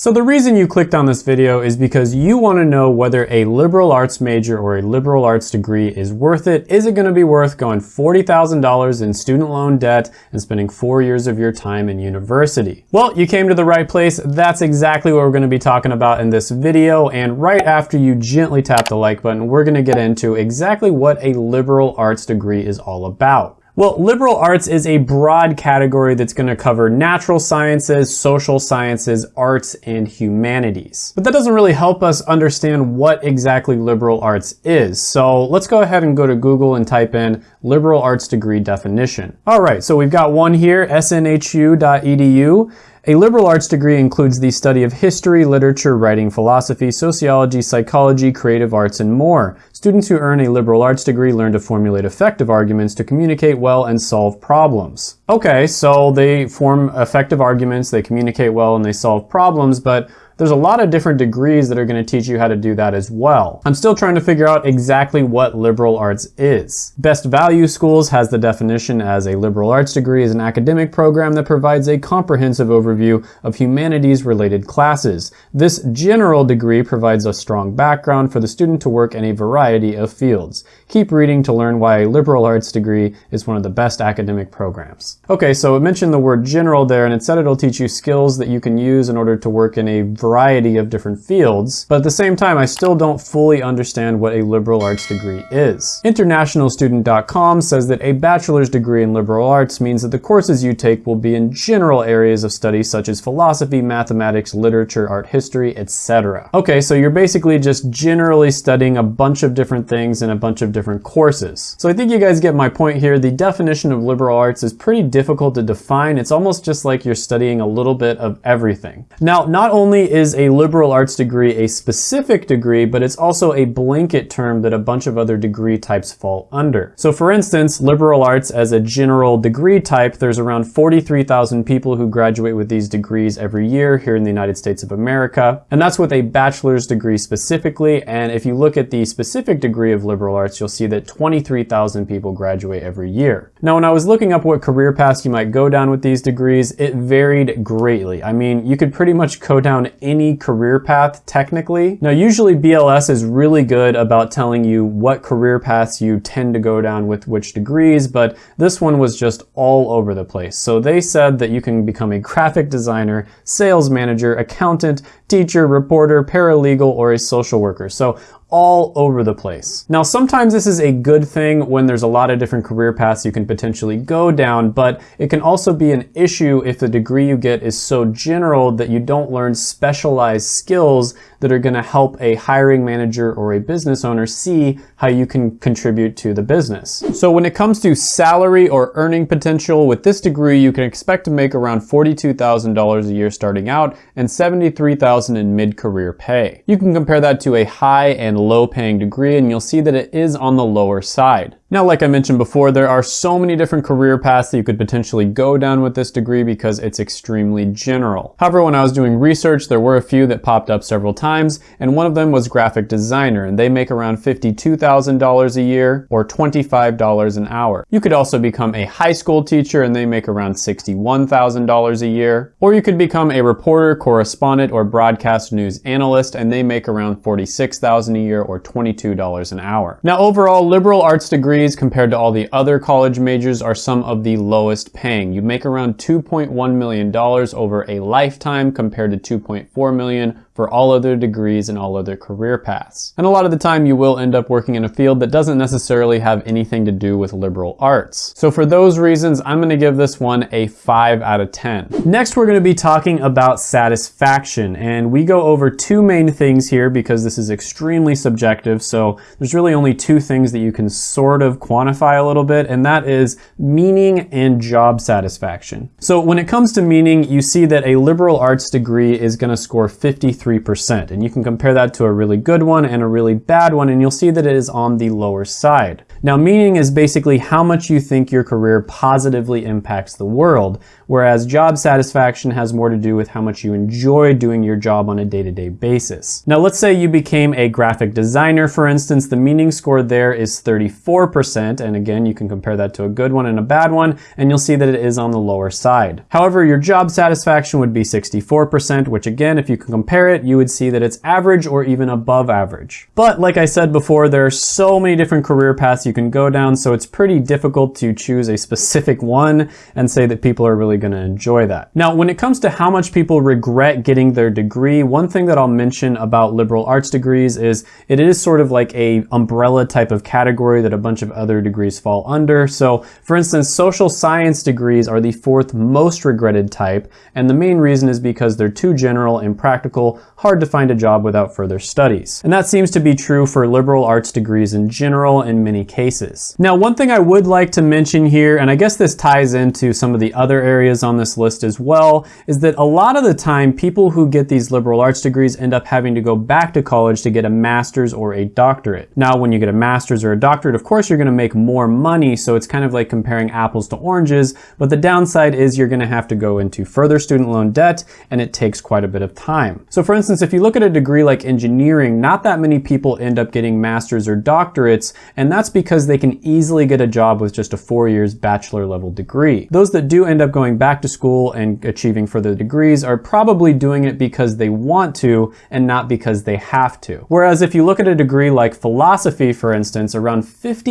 So the reason you clicked on this video is because you want to know whether a liberal arts major or a liberal arts degree is worth it. Is it going to be worth going $40,000 in student loan debt and spending four years of your time in university? Well, you came to the right place. That's exactly what we're going to be talking about in this video. And right after you gently tap the like button, we're going to get into exactly what a liberal arts degree is all about. Well, liberal arts is a broad category that's going to cover natural sciences, social sciences, arts, and humanities. But that doesn't really help us understand what exactly liberal arts is. So let's go ahead and go to Google and type in liberal arts degree definition. All right, so we've got one here, snhu.edu. A liberal arts degree includes the study of history, literature, writing, philosophy, sociology, psychology, creative arts, and more. Students who earn a liberal arts degree learn to formulate effective arguments to communicate well and solve problems. Okay, so they form effective arguments, they communicate well, and they solve problems, but there's a lot of different degrees that are going to teach you how to do that as well. I'm still trying to figure out exactly what liberal arts is. Best Value Schools has the definition as a liberal arts degree is an academic program that provides a comprehensive overview of humanities related classes. This general degree provides a strong background for the student to work in a variety of fields. Keep reading to learn why a liberal arts degree is one of the best academic programs. Okay, so it mentioned the word general there and it said it'll teach you skills that you can use in order to work in a variety of different fields, but at the same time, I still don't fully understand what a liberal arts degree is. Internationalstudent.com says that a bachelor's degree in liberal arts means that the courses you take will be in general areas of study such as philosophy, mathematics, literature, art history, etc. Okay, so you're basically just generally studying a bunch of different things in a bunch of different courses. So I think you guys get my point here. The definition of liberal arts is pretty difficult to define. It's almost just like you're studying a little bit of everything. Now, not only is is a liberal arts degree a specific degree, but it's also a blanket term that a bunch of other degree types fall under. So for instance, liberal arts as a general degree type, there's around 43,000 people who graduate with these degrees every year here in the United States of America. And that's with a bachelor's degree specifically. And if you look at the specific degree of liberal arts, you'll see that 23,000 people graduate every year. Now, when I was looking up what career paths you might go down with these degrees, it varied greatly. I mean, you could pretty much go down any career path technically. Now usually BLS is really good about telling you what career paths you tend to go down with which degrees, but this one was just all over the place. So they said that you can become a graphic designer, sales manager, accountant, teacher, reporter, paralegal, or a social worker. So all over the place. Now, sometimes this is a good thing when there's a lot of different career paths you can potentially go down, but it can also be an issue if the degree you get is so general that you don't learn specialized skills that are gonna help a hiring manager or a business owner see how you can contribute to the business. So when it comes to salary or earning potential, with this degree, you can expect to make around $42,000 a year starting out and 73,000 in mid-career pay. You can compare that to a high and low paying degree and you'll see that it is on the lower side. Now, like I mentioned before, there are so many different career paths that you could potentially go down with this degree because it's extremely general. However, when I was doing research, there were a few that popped up several times, and one of them was graphic designer, and they make around $52,000 a year or $25 an hour. You could also become a high school teacher, and they make around $61,000 a year. Or you could become a reporter, correspondent, or broadcast news analyst, and they make around $46,000 a year or $22 an hour. Now, overall, liberal arts degrees degrees compared to all the other college majors are some of the lowest paying. You make around $2.1 million over a lifetime compared to 2.4 million for all other degrees and all other career paths. And a lot of the time you will end up working in a field that doesn't necessarily have anything to do with liberal arts. So for those reasons, I'm gonna give this one a five out of 10. Next, we're gonna be talking about satisfaction. And we go over two main things here because this is extremely subjective. So there's really only two things that you can sort of quantify a little bit, and that is meaning and job satisfaction. So when it comes to meaning, you see that a liberal arts degree is gonna score 53 3%. And you can compare that to a really good one and a really bad one, and you'll see that it is on the lower side. Now, meaning is basically how much you think your career positively impacts the world, whereas job satisfaction has more to do with how much you enjoy doing your job on a day-to-day -day basis. Now, let's say you became a graphic designer, for instance, the meaning score there is 34%, 84%, and again, you can compare that to a good one and a bad one, and you'll see that it is on the lower side. However, your job satisfaction would be 64%, which again, if you can compare it, you would see that it's average or even above average. But like I said before, there are so many different career paths you can go down, so it's pretty difficult to choose a specific one and say that people are really gonna enjoy that. Now, when it comes to how much people regret getting their degree, one thing that I'll mention about liberal arts degrees is it is sort of like a umbrella type of category that a bunch of other degrees fall under. So for instance, social science degrees are the fourth most regretted type, and the main reason is because they're too general, impractical, hard to find a job without further studies. And that seems to be true for liberal arts degrees in general in many cases. Now, one thing I would like to mention here, and I guess this ties into some of the other areas on this list as well, is that a lot of the time people who get these liberal arts degrees end up having to go back to college to get a master's or a doctorate. Now, when you get a master's or a doctorate, of course, you're gonna make more money, so it's kind of like comparing apples to oranges, but the downside is you're gonna have to go into further student loan debt, and it takes quite a bit of time. So for instance, if you look at a degree like engineering, not that many people end up getting masters or doctorates, and that's because they can easily get a job with just a four years bachelor level degree. Those that do end up going back to school and achieving further degrees are probably doing it because they want to and not because they have to. Whereas if you look at a degree like philosophy, for instance, around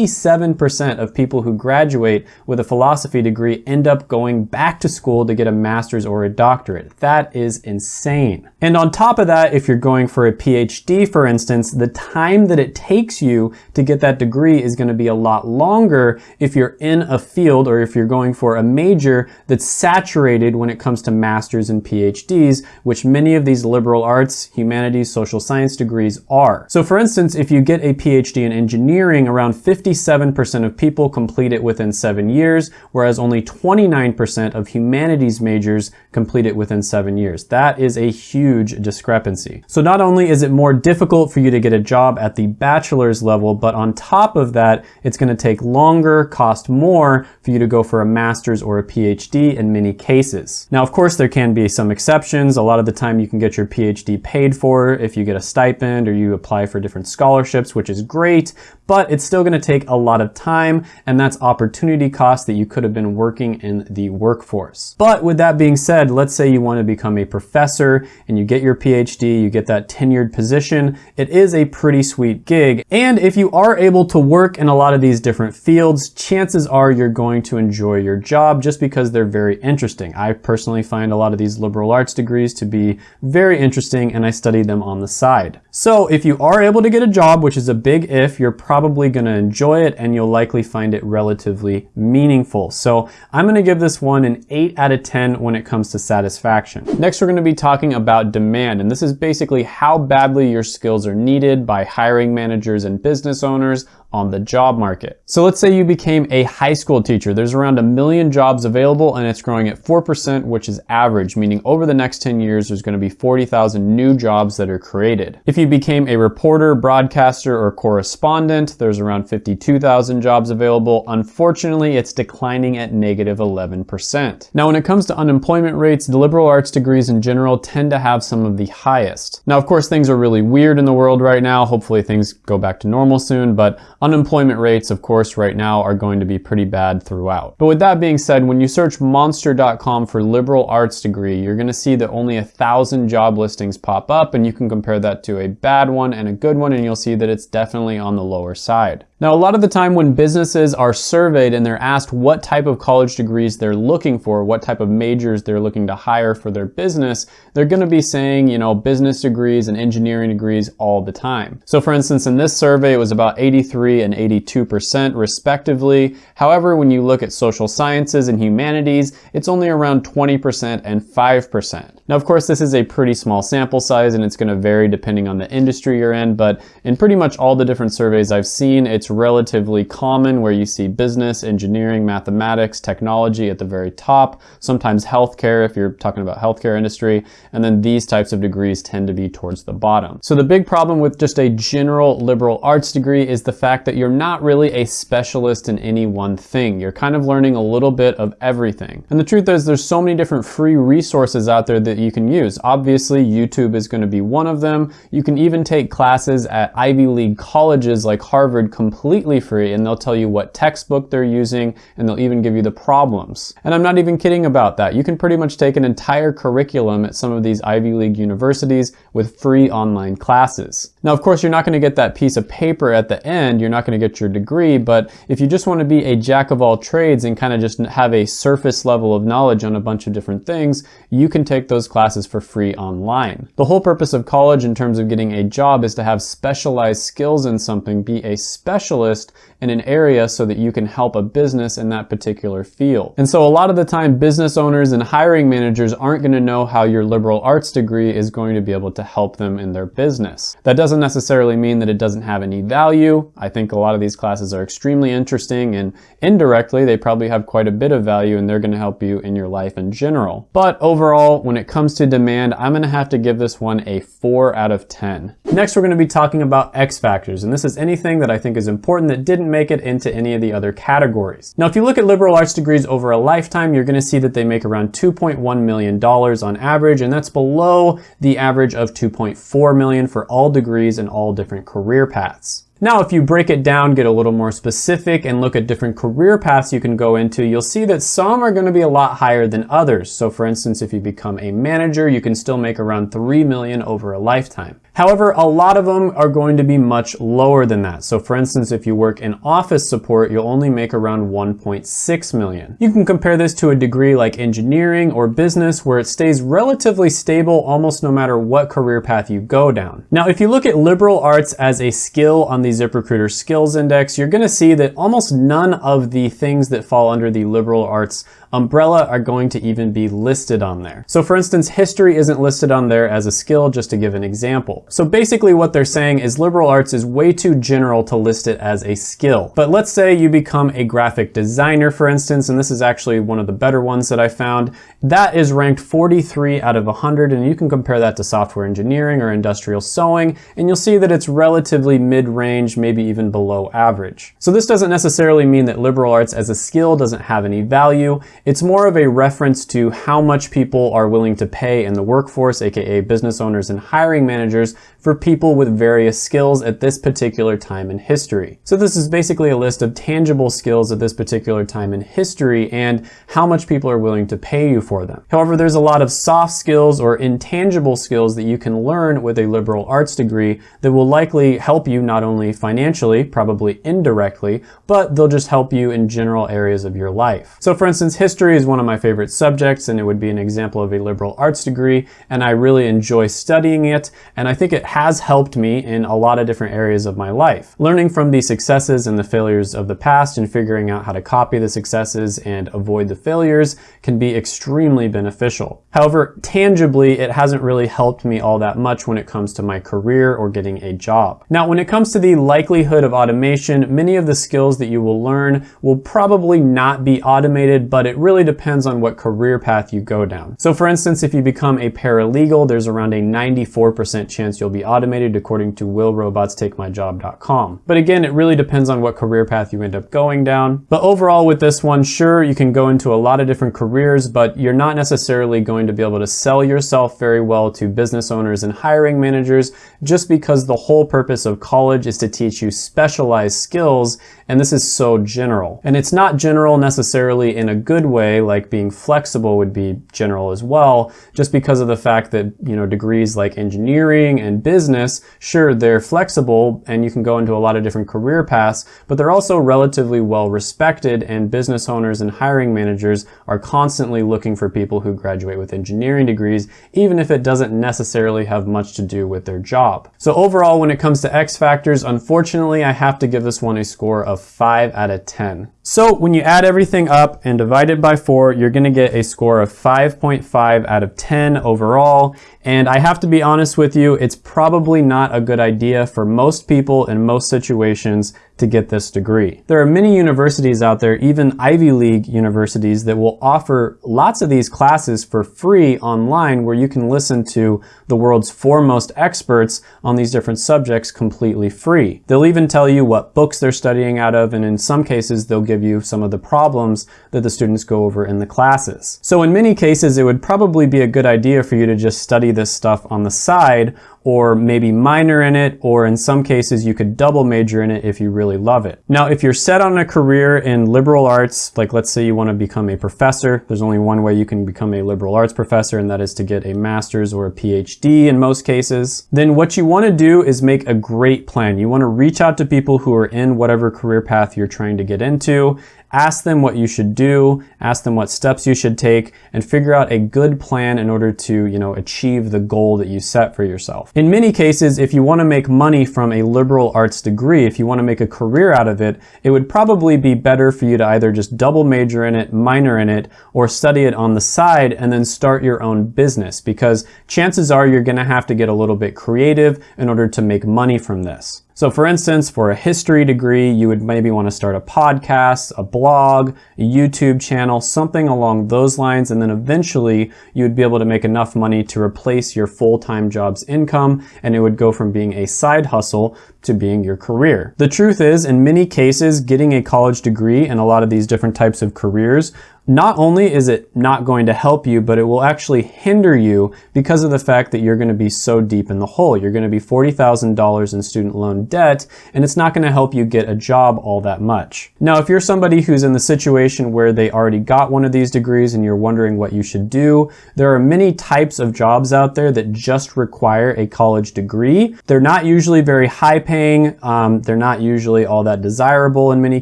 57% of people who graduate with a philosophy degree end up going back to school to get a master's or a doctorate. That is insane. And on top of that, if you're going for a PhD, for instance, the time that it takes you to get that degree is gonna be a lot longer if you're in a field or if you're going for a major that's saturated when it comes to masters and PhDs, which many of these liberal arts, humanities, social science degrees are. So for instance, if you get a PhD in engineering, around 57% of people complete it within seven years, whereas only 29% of humanities majors complete it within seven years. That is a huge discrepancy. So not only is it more difficult for you to get a job at the bachelor's level, but on top of that, it's gonna take longer, cost more for you to go for a master's or a PhD in many cases. Now, of course, there can be some exceptions. A lot of the time you can get your PhD paid for if you get a stipend or you apply for different scholarships, which is great, but it's still gonna take a lot of time and that's opportunity cost that you could have been working in the workforce. But with that being said, let's say you wanna become a professor and you get your PhD, you get that tenured position, it is a pretty sweet gig. And if you are able to work in a lot of these different fields, chances are you're going to enjoy your job just because they're very interesting. I personally find a lot of these liberal arts degrees to be very interesting and I study them on the side. So if you are able to get a job, which is a big if, you're probably gonna enjoy it and you'll likely find it relatively meaningful. So I'm gonna give this one an 8 out of 10 when it comes to satisfaction. Next, we're gonna be talking about demand, and this is basically how badly your skills are needed by hiring managers and business owners on the job market. So let's say you became a high school teacher. There's around a million jobs available and it's growing at 4%, which is average, meaning over the next 10 years, there's gonna be 40,000 new jobs that are created. If you became a reporter, broadcaster, or correspondent, there's around 52,000 jobs available. Unfortunately, it's declining at negative 11%. Now, when it comes to unemployment rates, the liberal arts degrees in general tend to have some of the highest. Now, of course, things are really weird in the world right now. Hopefully things go back to normal soon, but Unemployment rates, of course, right now are going to be pretty bad throughout. But with that being said, when you search monster.com for liberal arts degree, you're gonna see that only a thousand job listings pop up and you can compare that to a bad one and a good one and you'll see that it's definitely on the lower side. Now, a lot of the time when businesses are surveyed and they're asked what type of college degrees they're looking for, what type of majors they're looking to hire for their business, they're gonna be saying, you know, business degrees and engineering degrees all the time. So for instance, in this survey, it was about 83 and 82% respectively. However, when you look at social sciences and humanities, it's only around 20% and 5%. Now, of course, this is a pretty small sample size and it's gonna vary depending on the industry you're in, but in pretty much all the different surveys I've seen, it's relatively common where you see business, engineering, mathematics, technology at the very top, sometimes healthcare if you're talking about healthcare industry, and then these types of degrees tend to be towards the bottom. So the big problem with just a general liberal arts degree is the fact that you're not really a specialist in any one thing. You're kind of learning a little bit of everything. And the truth is there's so many different free resources out there that that you can use. Obviously, YouTube is going to be one of them. You can even take classes at Ivy League colleges like Harvard completely free, and they'll tell you what textbook they're using, and they'll even give you the problems. And I'm not even kidding about that. You can pretty much take an entire curriculum at some of these Ivy League universities with free online classes. Now, of course, you're not going to get that piece of paper at the end. You're not going to get your degree, but if you just want to be a jack of all trades and kind of just have a surface level of knowledge on a bunch of different things, you can take those classes for free online. The whole purpose of college in terms of getting a job is to have specialized skills in something, be a specialist in an area so that you can help a business in that particular field. And so a lot of the time, business owners and hiring managers aren't going to know how your liberal arts degree is going to be able to help them in their business. That doesn't necessarily mean that it doesn't have any value. I think a lot of these classes are extremely interesting and indirectly they probably have quite a bit of value and they're going to help you in your life in general. But overall, when it comes to demand, I'm going to have to give this one a 4 out of 10. Next, we're going to be talking about X factors, and this is anything that I think is important that didn't make it into any of the other categories. Now, if you look at liberal arts degrees over a lifetime, you're gonna see that they make around $2.1 million on average, and that's below the average of 2.4 million for all degrees and all different career paths. Now, if you break it down, get a little more specific and look at different career paths you can go into, you'll see that some are gonna be a lot higher than others. So for instance, if you become a manager, you can still make around 3 million over a lifetime. However, a lot of them are going to be much lower than that. So for instance, if you work in office support, you'll only make around 1.6 million. You can compare this to a degree like engineering or business where it stays relatively stable almost no matter what career path you go down. Now, if you look at liberal arts as a skill on the ZipRecruiter skills index, you're gonna see that almost none of the things that fall under the liberal arts umbrella are going to even be listed on there. So for instance, history isn't listed on there as a skill, just to give an example. So basically what they're saying is liberal arts is way too general to list it as a skill. But let's say you become a graphic designer, for instance, and this is actually one of the better ones that I found. That is ranked 43 out of 100, and you can compare that to software engineering or industrial sewing, and you'll see that it's relatively mid-range, maybe even below average. So this doesn't necessarily mean that liberal arts as a skill doesn't have any value. It's more of a reference to how much people are willing to pay in the workforce, aka business owners and hiring managers, for people with various skills at this particular time in history. So this is basically a list of tangible skills at this particular time in history and how much people are willing to pay you for them. However, there's a lot of soft skills or intangible skills that you can learn with a liberal arts degree that will likely help you not only financially, probably indirectly, but they'll just help you in general areas of your life. So for instance, history is one of my favorite subjects and it would be an example of a liberal arts degree and I really enjoy studying it and I think it has helped me in a lot of different areas of my life. Learning from the successes and the failures of the past and figuring out how to copy the successes and avoid the failures can be extremely beneficial. However, tangibly, it hasn't really helped me all that much when it comes to my career or getting a job. Now, when it comes to the likelihood of automation, many of the skills that you will learn will probably not be automated, but it really depends on what career path you go down. So for instance, if you become a paralegal, there's around a 94% chance you'll be be automated according to willrobotstakemyjob.com. But again, it really depends on what career path you end up going down. But overall with this one, sure, you can go into a lot of different careers, but you're not necessarily going to be able to sell yourself very well to business owners and hiring managers just because the whole purpose of college is to teach you specialized skills and this is so general. And it's not general necessarily in a good way, like being flexible would be general as well, just because of the fact that, you know, degrees like engineering and business, sure, they're flexible and you can go into a lot of different career paths, but they're also relatively well respected and business owners and hiring managers are constantly looking for people who graduate with engineering degrees, even if it doesn't necessarily have much to do with their job. So overall, when it comes to X factors, unfortunately, I have to give this one a score of 5 out of 10. So when you add everything up and divide it by 4, you're going to get a score of 5.5 out of 10 overall. And I have to be honest with you, it's probably not a good idea for most people in most situations to get this degree. There are many universities out there, even Ivy League universities, that will offer lots of these classes for free online where you can listen to the world's foremost experts on these different subjects completely free. They'll even tell you what books they're studying out of, and in some cases, they'll give you some of the problems that the students go over in the classes. So in many cases, it would probably be a good idea for you to just study this stuff on the side or maybe minor in it, or in some cases you could double major in it if you really love it. Now, if you're set on a career in liberal arts, like let's say you want to become a professor, there's only one way you can become a liberal arts professor, and that is to get a master's or a PhD in most cases, then what you want to do is make a great plan. You want to reach out to people who are in whatever career path you're trying to get into Ask them what you should do, ask them what steps you should take, and figure out a good plan in order to, you know, achieve the goal that you set for yourself. In many cases, if you want to make money from a liberal arts degree, if you want to make a career out of it, it would probably be better for you to either just double major in it, minor in it, or study it on the side and then start your own business because chances are you're going to have to get a little bit creative in order to make money from this. So for instance, for a history degree, you would maybe want to start a podcast, a blog, a YouTube channel, something along those lines, and then eventually you would be able to make enough money to replace your full-time job's income, and it would go from being a side hustle to being your career. The truth is, in many cases, getting a college degree in a lot of these different types of careers not only is it not going to help you, but it will actually hinder you because of the fact that you're going to be so deep in the hole. You're going to be $40,000 in student loan debt, and it's not going to help you get a job all that much. Now, if you're somebody who's in the situation where they already got one of these degrees and you're wondering what you should do, there are many types of jobs out there that just require a college degree. They're not usually very high paying. Um, they're not usually all that desirable in many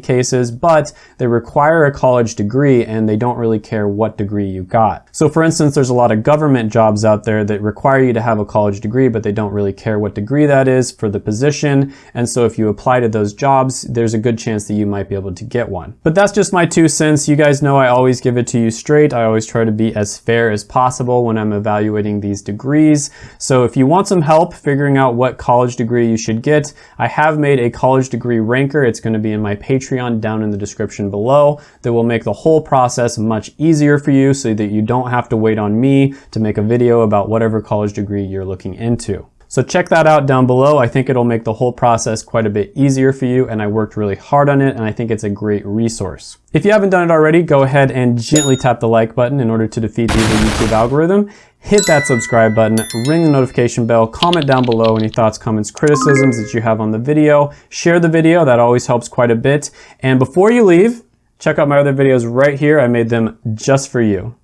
cases, but they require a college degree and they don't really care what degree you got. So for instance, there's a lot of government jobs out there that require you to have a college degree, but they don't really care what degree that is for the position. And so if you apply to those jobs, there's a good chance that you might be able to get one. But that's just my two cents. You guys know I always give it to you straight. I always try to be as fair as possible when I'm evaluating these degrees. So if you want some help figuring out what college degree you should get, I have made a college degree ranker. It's going to be in my Patreon down in the description below that will make the whole process process much easier for you so that you don't have to wait on me to make a video about whatever college degree you're looking into. So check that out down below. I think it'll make the whole process quite a bit easier for you and I worked really hard on it and I think it's a great resource. If you haven't done it already, go ahead and gently tap the like button in order to defeat the YouTube algorithm. Hit that subscribe button, ring the notification bell, comment down below any thoughts, comments, criticisms that you have on the video. Share the video, that always helps quite a bit. And before you leave, Check out my other videos right here. I made them just for you.